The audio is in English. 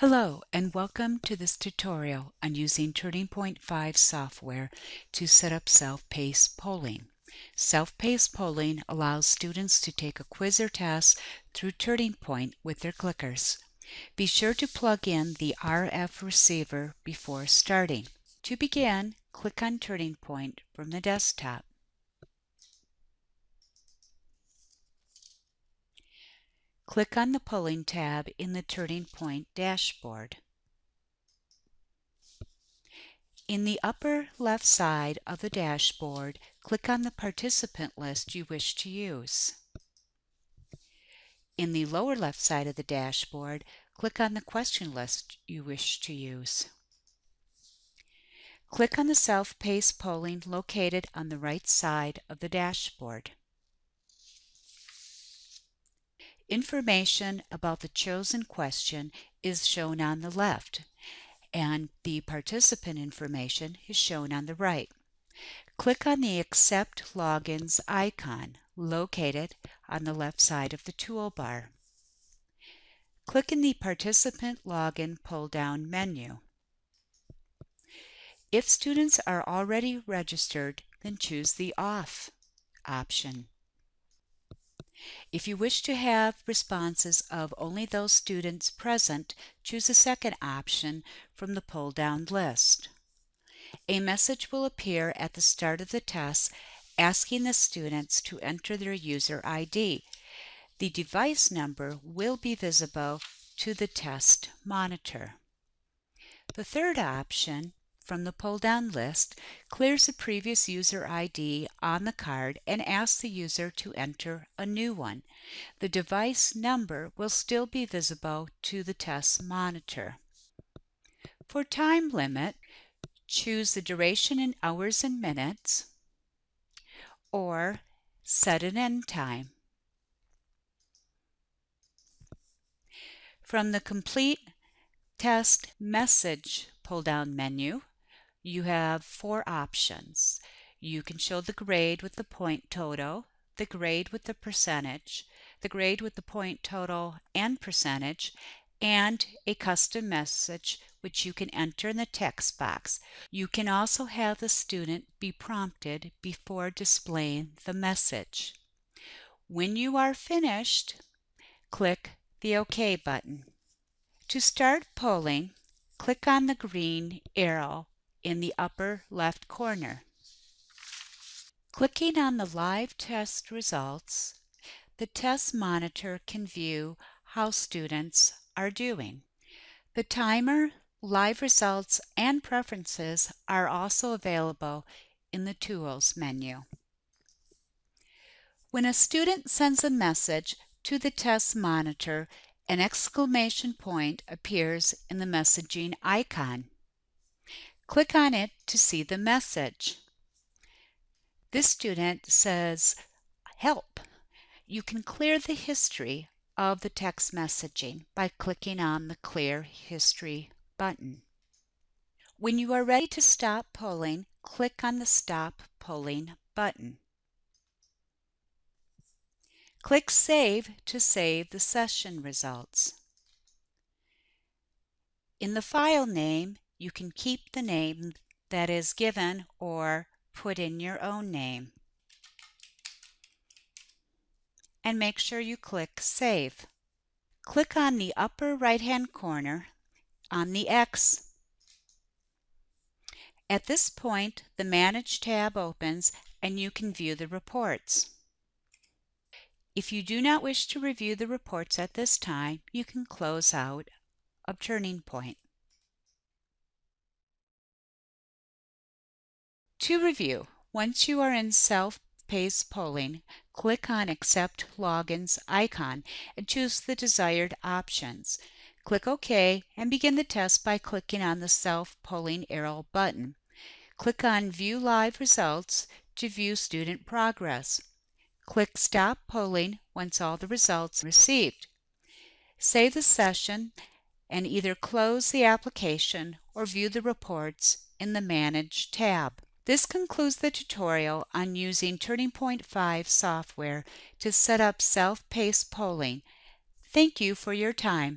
Hello and welcome to this tutorial on using Turning Point 5 software to set up self-paced polling. Self-paced polling allows students to take a quiz or test through Turning Point with their clickers. Be sure to plug in the RF receiver before starting. To begin, click on Turning Point from the desktop. Click on the Polling tab in the Turning Point dashboard. In the upper left side of the dashboard, click on the participant list you wish to use. In the lower left side of the dashboard, click on the question list you wish to use. Click on the self-paced polling located on the right side of the dashboard. Information about the chosen question is shown on the left, and the participant information is shown on the right. Click on the Accept Logins icon located on the left side of the toolbar. Click in the Participant Login pull-down menu. If students are already registered, then choose the Off option. If you wish to have responses of only those students present, choose the second option from the pull-down list. A message will appear at the start of the test asking the students to enter their user ID. The device number will be visible to the test monitor. The third option from the pull-down list clears the previous user ID on the card and asks the user to enter a new one. The device number will still be visible to the test monitor. For time limit, choose the duration in hours and minutes or set an end time. From the Complete Test Message pull-down menu, you have four options. You can show the grade with the point total, the grade with the percentage, the grade with the point total and percentage, and a custom message which you can enter in the text box. You can also have the student be prompted before displaying the message. When you are finished, click the OK button. To start polling, click on the green arrow in the upper left corner. Clicking on the live test results, the test monitor can view how students are doing. The timer, live results, and preferences are also available in the Tools menu. When a student sends a message to the test monitor, an exclamation point appears in the messaging icon. Click on it to see the message. This student says, Help! You can clear the history of the text messaging by clicking on the Clear History button. When you are ready to stop polling, click on the Stop Polling button. Click Save to save the session results. In the file name, you can keep the name that is given or put in your own name. And make sure you click Save. Click on the upper right-hand corner on the X. At this point, the Manage tab opens and you can view the reports. If you do not wish to review the reports at this time, you can close out of Turning Point. To review, once you are in self-paced polling, click on Accept Logins icon and choose the desired options. Click OK and begin the test by clicking on the self-polling arrow button. Click on View Live Results to view student progress. Click Stop Polling once all the results are received. Save the session and either close the application or view the reports in the Manage tab. This concludes the tutorial on using Turning Point 5 software to set up self-paced polling. Thank you for your time.